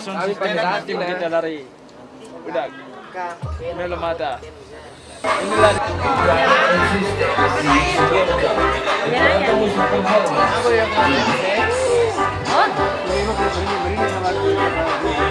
system tim kita dari udah. Belum ada inilah Ya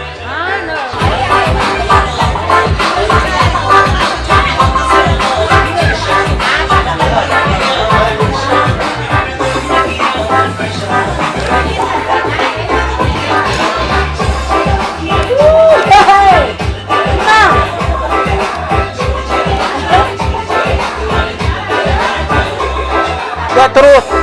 trouxa.